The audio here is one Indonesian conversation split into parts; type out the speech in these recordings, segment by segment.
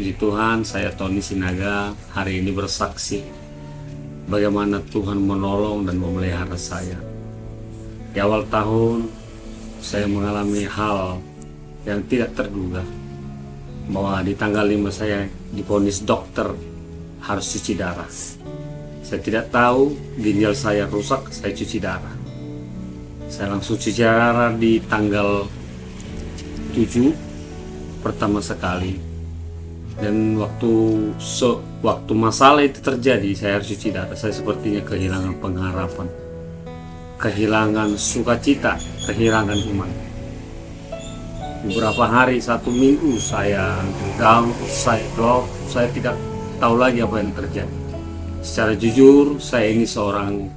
Puji Tuhan, saya Tony Sinaga hari ini bersaksi bagaimana Tuhan menolong dan memelihara saya. Di awal tahun, saya mengalami hal yang tidak terduga bahwa di tanggal 5 saya diponis dokter harus cuci darah. Saya tidak tahu ginjal saya rusak, saya cuci darah. Saya langsung cuci darah di tanggal 7 pertama sekali dan waktu so, waktu masalah itu terjadi saya harus cuci darah. Saya sepertinya kehilangan pengharapan kehilangan sukacita kehilangan iman. Beberapa hari satu minggu saya down saya drop. Saya tidak tahu lagi apa yang terjadi. Secara jujur saya ini seorang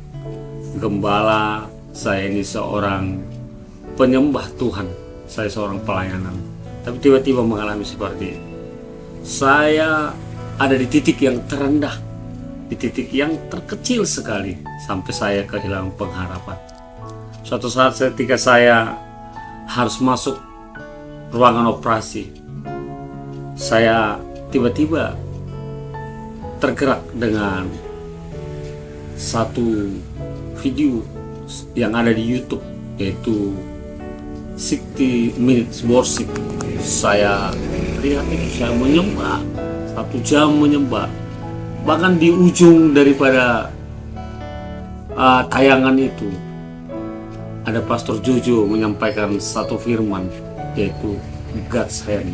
gembala saya ini seorang penyembah Tuhan. Saya seorang pelayanan. Tapi tiba-tiba mengalami seperti itu saya ada di titik yang terendah, di titik yang terkecil sekali, sampai saya kehilangan pengharapan. Suatu saat ketika saya harus masuk ruangan operasi, saya tiba-tiba tergerak dengan satu video yang ada di YouTube yaitu 60 minutes worship saya lihat itu saya menyembah. Satu jam menyembah. Bahkan di ujung daripada uh, tayangan itu ada Pastor Jojo menyampaikan satu firman yaitu God's hand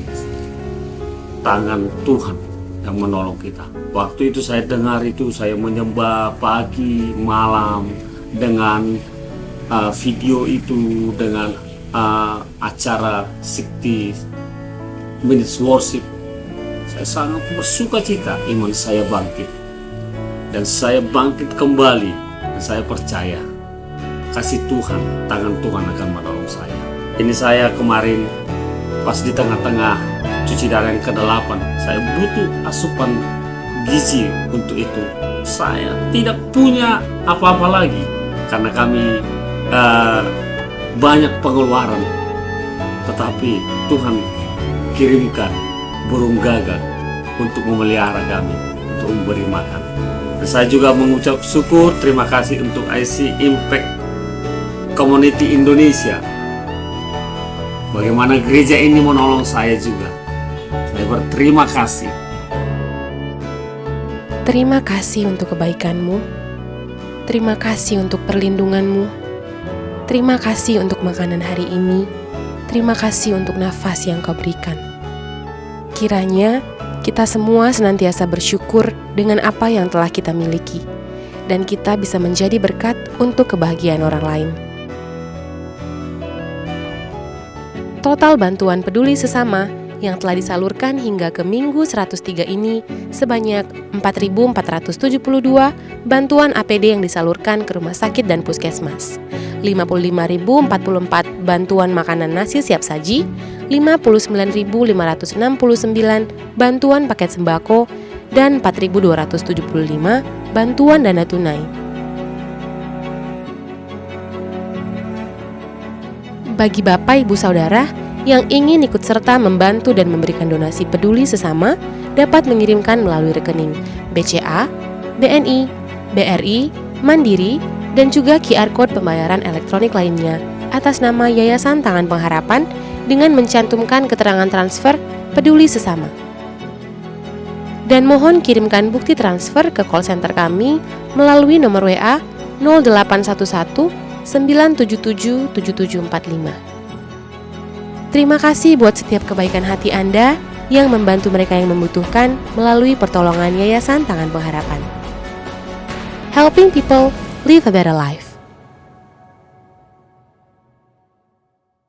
tangan Tuhan yang menolong kita. Waktu itu saya dengar itu saya menyembah pagi malam dengan uh, video itu dengan uh, acara sikti minutes worship. Saya sangat bersuka cita iman saya bangkit. Dan saya bangkit kembali dan saya percaya kasih Tuhan tangan Tuhan akan menolong saya. Ini saya kemarin pas di tengah-tengah cuci darah yang ke-8 saya butuh asupan gizi untuk itu. Saya tidak punya apa-apa lagi karena kami uh, banyak pengeluaran. Tetapi Tuhan kirimkan burung gagak untuk memelihara kami, untuk memberi makan. Dan saya juga mengucap syukur, terima kasih untuk IC Impact Community Indonesia. Bagaimana gereja ini menolong saya juga. Saya berterima kasih. Terima kasih untuk kebaikanmu. Terima kasih untuk perlindunganmu. Terima kasih untuk makanan hari ini. Terima kasih untuk nafas yang kau berikan. Kiranya kita semua senantiasa bersyukur dengan apa yang telah kita miliki, dan kita bisa menjadi berkat untuk kebahagiaan orang lain. Total bantuan peduli sesama yang telah disalurkan hingga ke Minggu 103 ini sebanyak 4.472 bantuan APD yang disalurkan ke rumah sakit dan puskesmas. 55.044 bantuan makanan nasi siap saji, 59.569 bantuan paket sembako, dan 4.275 bantuan dana tunai. Bagi Bapak Ibu Saudara yang ingin ikut serta membantu dan memberikan donasi peduli sesama dapat mengirimkan melalui rekening BCA, BNI, BRI, Mandiri, dan juga QR Code pembayaran elektronik lainnya atas nama Yayasan Tangan Pengharapan dengan mencantumkan keterangan transfer peduli sesama. Dan mohon kirimkan bukti transfer ke call center kami melalui nomor WA 0811 977 7745. Terima kasih buat setiap kebaikan hati Anda yang membantu mereka yang membutuhkan melalui pertolongan Yayasan Tangan Pengharapan. Helping people live a better life.